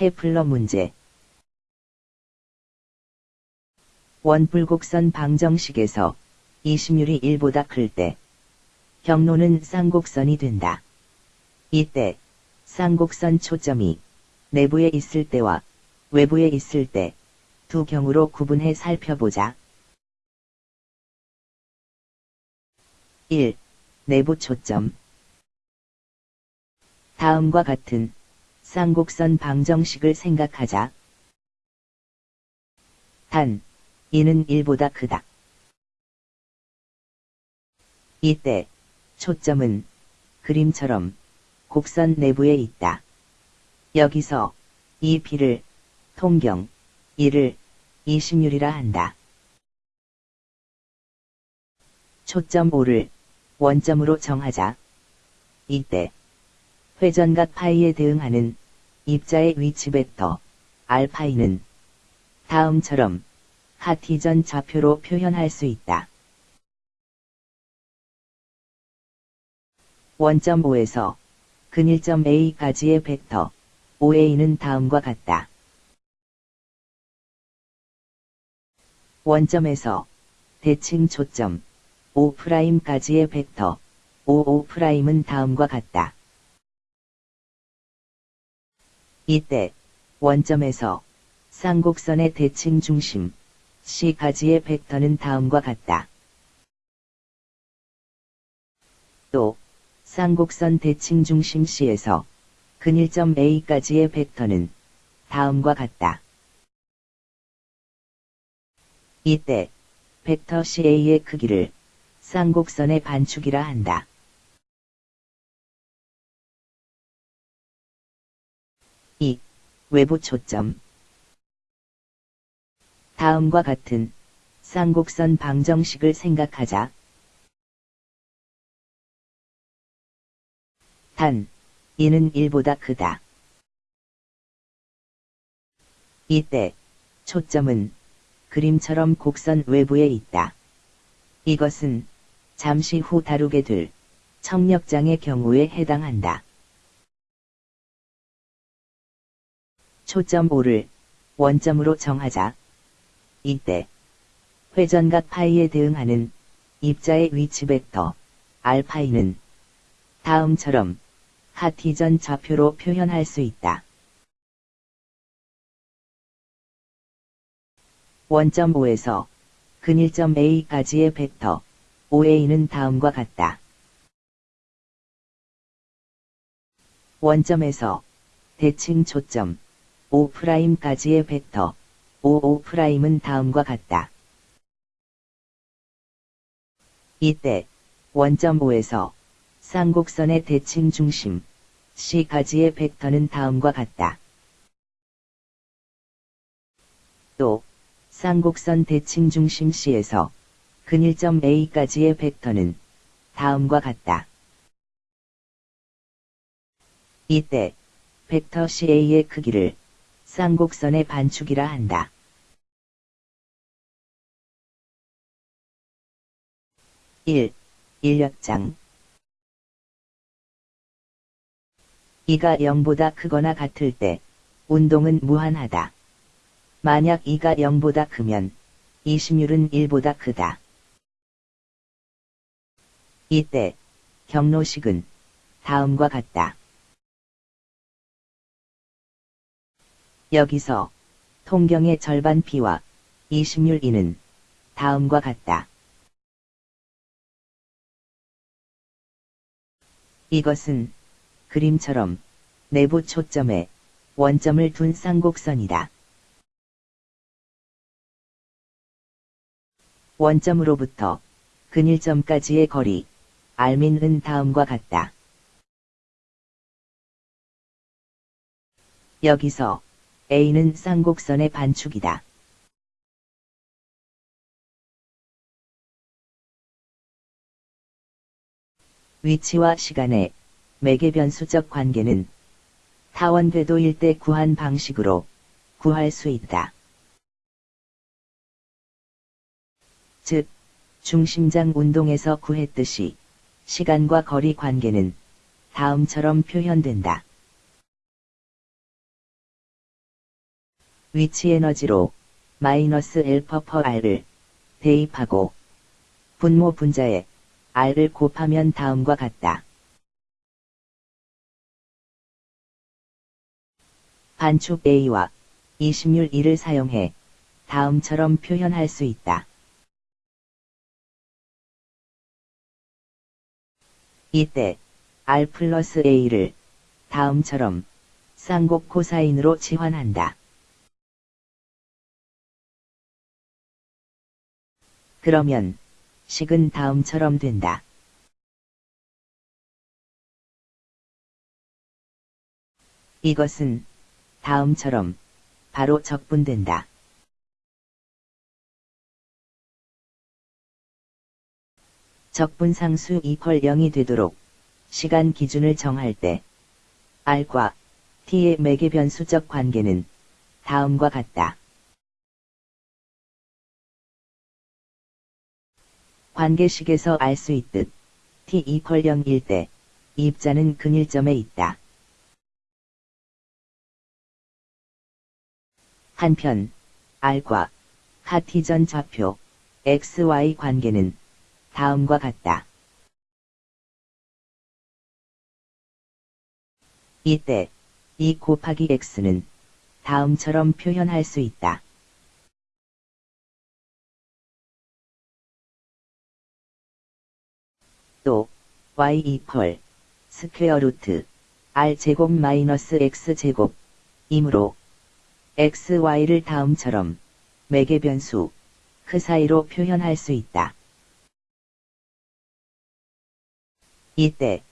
케플러 문제 원뿔곡선 방정식에서 이심율이 1보다 클 때 경로는 쌍곡선이 된다. 이때 쌍곡선 초점이 내부에 있을 때와 외부에 있을 때 두 경우로 구분해 살펴보자. 1. 내부 초점 다음과 같은 쌍곡선 방정식을 생각하자. 단, 이는 1보다 크다. 이때 초점은 그림처럼 곡선 내부에 있다. 여기서 이 B를 통경, 1을 이심률이라 한다. 초점 5를 원점으로 정하자. 이때 회전각 파이에 대응하는 입자의 위치 벡터 알파이는 다음처럼 카티전 좌표로 표현할 수 있다. 원점 5에서 근일점 A까지의 벡터 OA는 다음과 같다. 원점에서 대칭 초점 O'까지의 벡터 OO'은 다음과 같다. 이때 원점에서 쌍곡선의 대칭 중심 C까지의 벡터는 다음과 같다. 또 쌍곡선 대칭 중심 C에서 근일점 A까지의 벡터는 다음과 같다. 이때 벡터 CA의 크기를 쌍곡선의 반축이라 한다. 이 외부 초점 다음과 같은 쌍곡선 방정식을 생각하자. 단, 이는 1보다 크다. 이때 초점은 그림처럼 곡선 외부에 있다. 이것은 잠시 후 다루게 될 청력장의 경우에 해당한다. 초점 5를 원점으로 정하자. 이때 회전각 파이에 대응하는 입자의 위치 벡터 알파이는 다음처럼 카티전 좌표로 표현할 수 있다. 원점 5에서 근일점 A까지의 벡터 OA는 다음과 같다. 원점에서 대칭 초점 O'까지의 벡터 OO'은 다음과 같다. 이때 원점 5에서 쌍곡선의 대칭 중심 C까지의 벡터는 다음과 같다. 또 쌍곡선 대칭 중심 C에서 근일점 A까지의 벡터는 다음과 같다. 이때 벡터 CA의 크기를 쌍곡선의 반축이라 한다. 일 인력장 이가 0보다 크거나 같을 때 운동은 무한하다. 만약 이가 0보다 크면 이심율은 1보다 크다. 이때 경로식은 다음과 같다. 여기서 통경의 절반 B와 이심률 E는 다음과 같다. 이것은 그림처럼 내부 초점에 원점을 둔 쌍곡선이다. 원점으로부터 근일점까지의 거리 알민은 다음과 같다. 여기서 A는 쌍곡선의 반축이다. 위치와 시간의 매개 변수적 관계는 타원궤도일 때 구한 방식으로 구할 수 있다. 즉, 중심장 운동에서 구했듯이 시간과 거리 관계는 다음처럼 표현된다. 위치 에너지로 마이너스 L퍼퍼 R을 대입하고 분모 분자에 R을 곱하면 다음과 같다. 반축 A와 이심률 2를 사용해 다음처럼 표현할 수 있다. 이때 R 플러스 A를 다음처럼 쌍곡 코사인으로 치환한다. 그러면 식은 다음처럼 된다. 이것은 다음처럼 바로 적분된다. 적분상수 이퀄 0이 되도록 시간 기준을 정할 때 R과 T의 매개 변수적 관계는 다음과 같다. 관계식에서 알 수 있듯 T 이퀄 0일 때 입자는 근일점에 있다. 한편 R과 카티전 좌표 XY 관계는 다음과 같다. 이때 2 곱하기 x는 다음처럼 표현할 수 있다. 또 y equal square root r 제곱 마이너스 x 제곱 이므로 xy를 다음처럼 매개 변수 크사이로 표현할 수 있다. 이때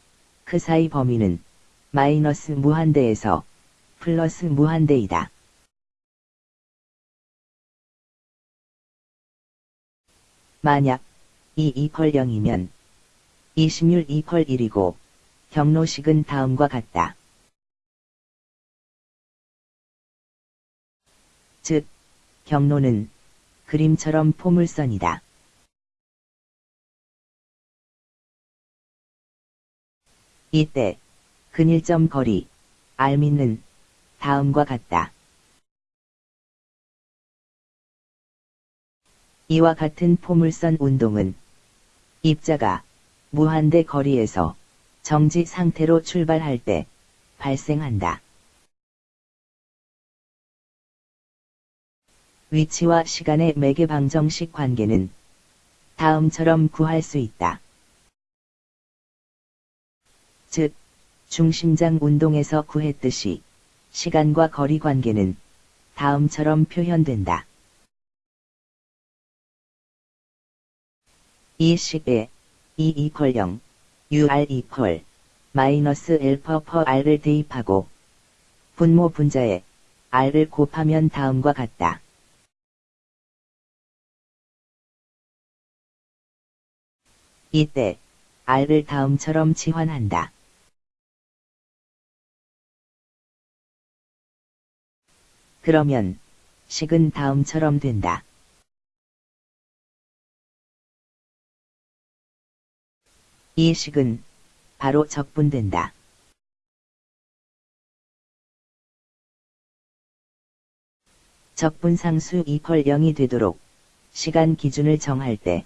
크사이 범위는 마이너스 무한대에서 플러스 무한대이다. 만약 이 이퀄 0이면 이심률 이퀄 1이고 경로식은 다음과 같다. 즉, 경로는 그림처럼 포물선이다. 이때 근일점 거리 알미는 다음과 같다. 이와 같은 포물선 운동은 입자가 무한대 거리에서 정지 상태로 출발할 때 발생한다. 위치와 시간의 매개 방정식 관계는 다음처럼 구할 수 있다. 즉, 중심장 운동에서 구했듯이 시간과 거리 관계는 다음처럼 표현된다. 이 식에 E 이퀄 0, UR 이퀄 마이너스 L 퍼퍼 R을 대입하고 분모 분자에 R을 곱하면 다음과 같다. 이때 R을 다음처럼 치환한다. 그러면 식은 다음처럼 된다. 이 식은 바로 적분된다. 적분상수 이퀄 0이 되도록 시간 기준을 정할 때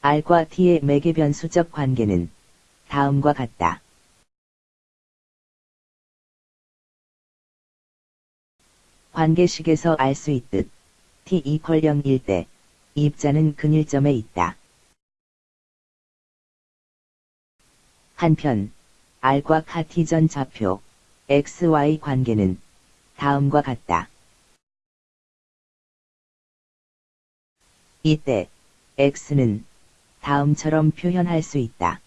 R과 T의 매개 변수적 관계는 다음과 같다. t 이퀄 0일 때 입자는 근일점에 있다. 한편 R과 카티전 좌표 XY 관계는 다음과 같다. 이때 X는 다음처럼 표현할 수 있다.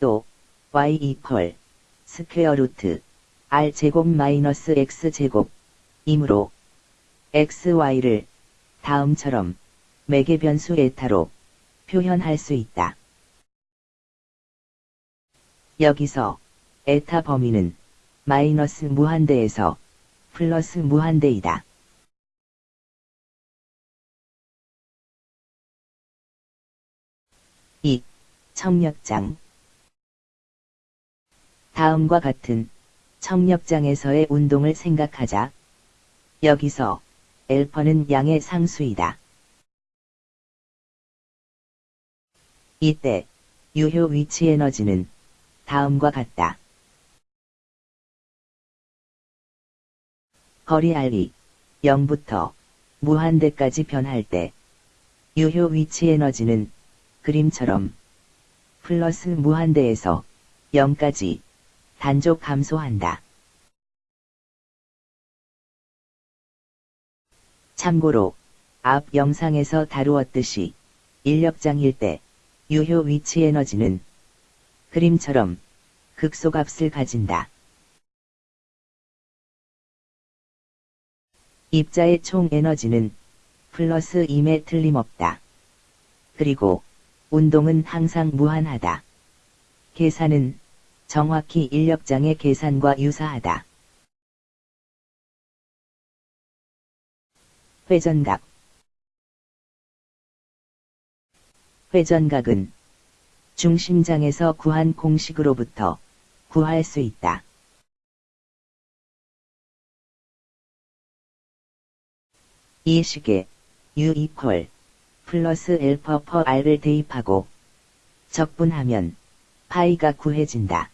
또 y equal square root r 제곱 마이너스 x 제곱 이므로 xy를 다음처럼 매개 변수 에타로 표현할 수 있다. 여기서 에타 범위는 마이너스 무한대에서 플러스 무한대이다. 이 청력장 다음과 같은 청력장에서의 운동을 생각하자. 여기서 엘퍼는 양의 상수이다. 이때 유효 위치 에너지는 다음과 같다. 거리 알리 0부터 무한대까지 변할 때 유효 위치 에너지는 그림처럼 플러스 무한대에서 0까지 단족 감소한다. 참고로 앞 영상에서 다루었듯이 인력장일 때 유효 위치 에너지는 그림처럼 극소값을 가진다. 입자의 총 에너지는 플러스 2에 틀림없다. 그리고 운동은 항상 무한하다. 계산은 정확히 인력장의 계산과 유사하다. 회전각 회전각은 중심장에서 구한 공식으로부터 구할 수 있다. 이 식에 U equal 플러스 L per R을 대입하고 적분하면 파이가 구해진다.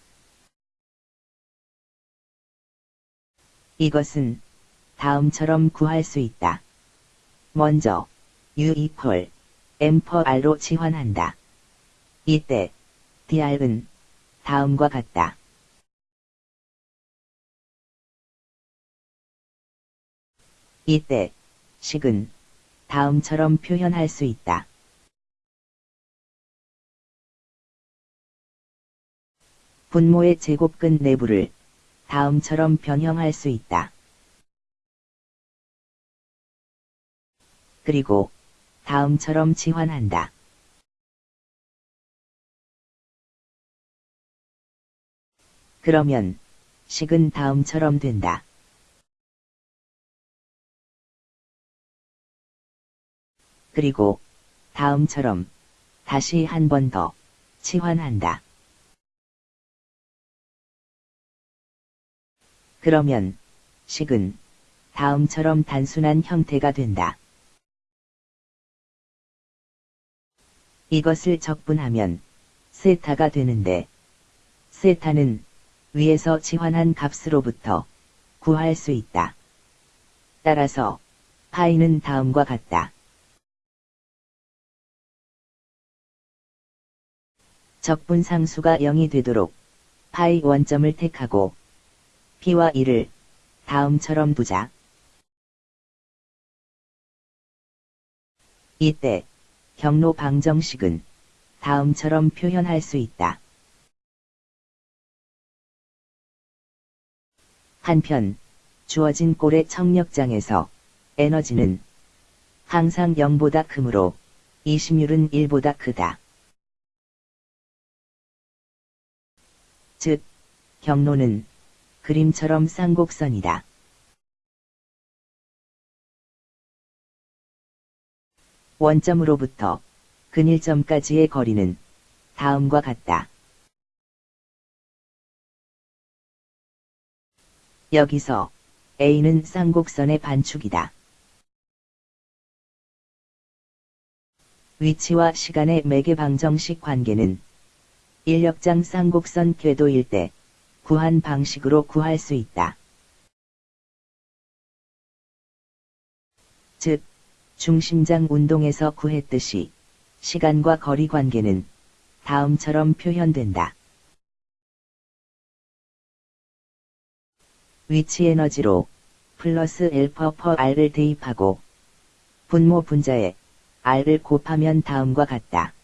이것은 다음처럼 구할 수 있다. 먼저 U equal M per R로 치환한다. 이때 DR은 다음과 같다. 이때 식은 다음처럼 표현할 수 있다. 분모의 제곱근 내부를 다음처럼 변형할 수 있다. 그리고 다음처럼 치환한다. 그러면 식은 다음처럼 된다. 그리고 다음처럼 다시 한 번 더 치환한다. 그러면 식은 다음처럼 단순한 형태가 된다. 이것을 적분하면 세타가 되는데 세타는 위에서 치환한 값으로부터 구할 수 있다. 따라서 파이는 다음과 같다. 적분 상수가 0이 되도록 파이 원점을 택하고 P와 1을 다음처럼 두자. 이때 경로 방정식은 다음처럼 표현할 수 있다. 한편 주어진 꼴의 청력장에서 에너지는 항상 0보다 크므로 이심률은 1보다 크다. 즉, 경로는 그림처럼 쌍곡선이다. 원점으로부터 근일점까지의 거리는 다음과 같다. 여기서 A는 쌍곡선의 반축이다. 위치와 시간의 매개 방정식 관계는 인력장 쌍곡선 궤도일 때 구한 방식으로 구할 수 있다. 즉, 중심장 운동에서 구했듯이 시간과 거리 관계는 다음처럼 표현된다. 위치 에너지로 플러스 엘퍼 퍼 R을 대입하고 분모 분자에 R을 곱하면 다음과 같다.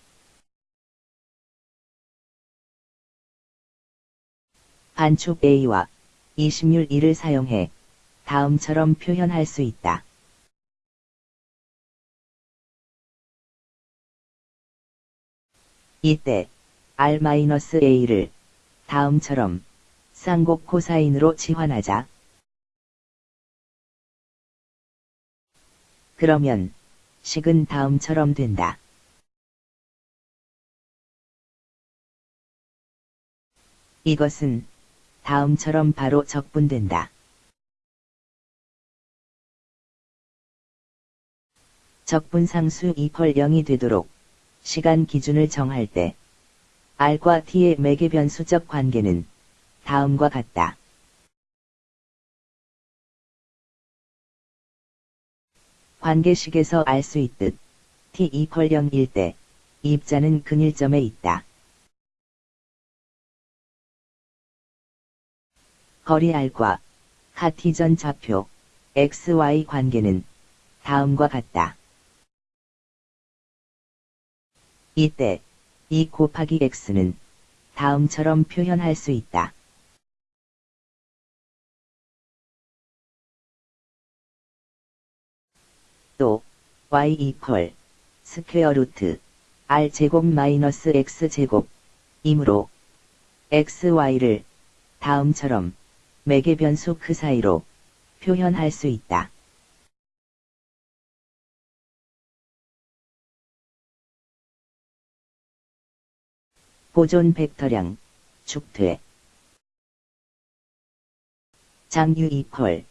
반축 A와 이심률 1을 사용해 다음처럼 표현할 수 있다. 이때 R-A를 다음처럼 쌍곡 코사인으로 치환하자. 그러면 식은 다음처럼 된다. 이것은 다음처럼 바로 적분된다. 적분상수 2펄 0이 되도록 시간 기준을 정할 때 R과 T의 매개 변수적 관계는 다음과 같다. 관계식에서 알 수 있듯 T 2펄 0일 때 입자는 근일점에 있다. 거리 R과 카티전 좌표 XY 관계는 다음과 같다. 이때 2 곱하기 x는 다음처럼 표현할 수 있다. 또 y equal square root r 제곱 마이너스 x 제곱 이므로 xy를 다음처럼 매개 변수 크사이로 표현할 수 있다. 보존 벡터량, 축퇴. 장유 이퀄,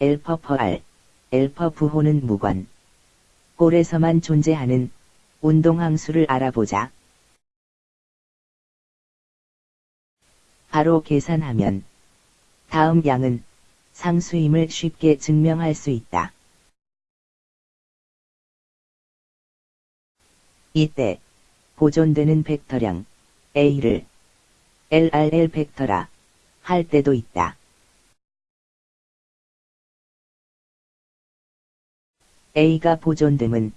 엘퍼 퍼 알, 엘퍼 부호는 무관. 골에서만 존재하는 운동항수를 알아보자. 바로 계산하면 다음 양은 상수임을 쉽게 증명할 수 있다. 이때 보존되는 벡터량 A를 LRL 벡터라 할 때도 있다. A가 보존됨은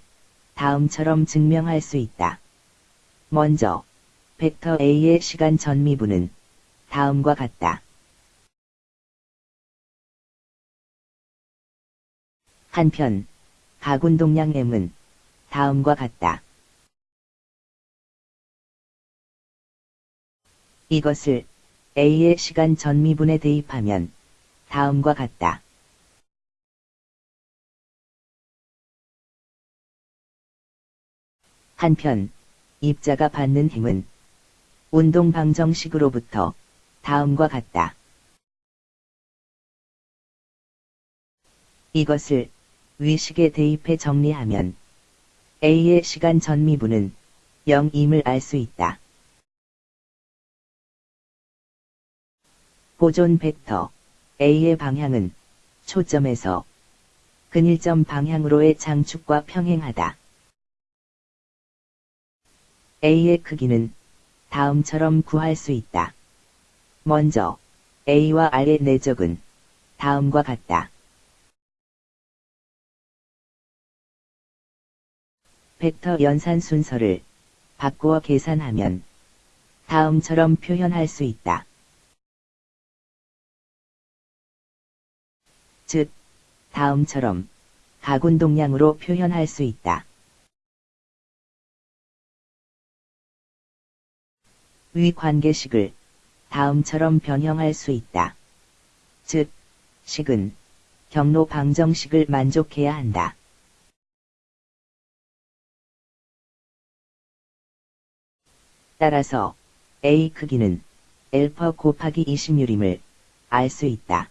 다음처럼 증명할 수 있다. 먼저, 벡터 A의 시간 전미분은 다음과 같다. 한편, 가군 동량 M은 다음과 같다. 이것을 A의 시간 전미분에 대입하면 다음과 같다. 한편 입자가 받는 힘은 운동 방정식으로부터 다음과 같다. 이것을 위식에 대입해 정리하면 A의 시간 전미분은 0임을 알 수 있다. 보존 벡터 A의 방향은 초점에서 근일점 방향으로의 장축과 평행하다. A의 크기는 다음처럼 구할 수 있다. 먼저 A와 R의 내적은 다음과 같다. 벡터 연산 순서를 바꾸어 계산하면 다음처럼 표현할 수 있다. 즉, 다음처럼 가군동량으로 표현할 수 있다. 위 관계식을 다음처럼 변형할 수 있다. 즉, 식은 경로 방정식을 만족해야 한다. 따라서 A 크기는 엘퍼 곱하기 20유림을 알 수 있다.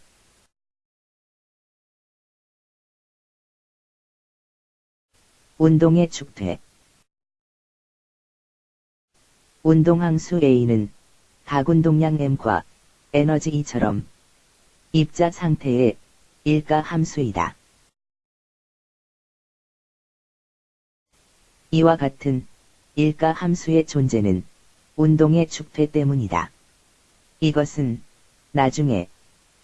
운동의 축퇴 운동항수 A는 가군동량 M과 에너지 E처럼 입자 상태의 일가 함수이다. 이와 같은 일가 함수의 존재는 운동의 축퇴 때문이다. 이것은 나중에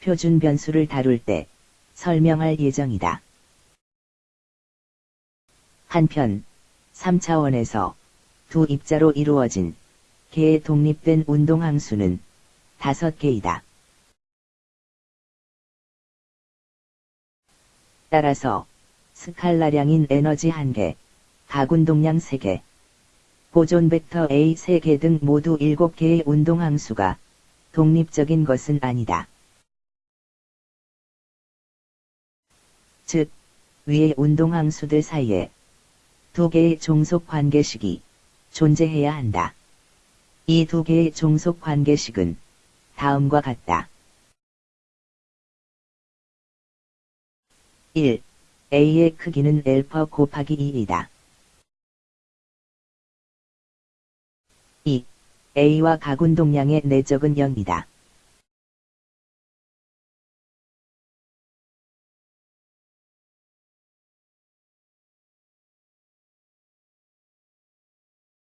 표준 변수를 다룰 때 설명할 예정이다. 한편 3차원에서 두 입자로 이루어진 개의 독립된 운동항수는 다섯 개이다. 따라서 스칼라량인 에너지 1개, 가군동량 3개, 보존 벡터 A 3개 등 모두 7개의 운동항수가 독립적인 것은 아니다. 즉, 위의 운동항수들 사이에 두 개의 종속 관계식이 존재해야 한다. 이 두 개의 종속 관계식은 다음과 같다. 1. A의 크기는 L퍼 곱하기 1이다. 2. A와 가군 동량의 내적은 0이다.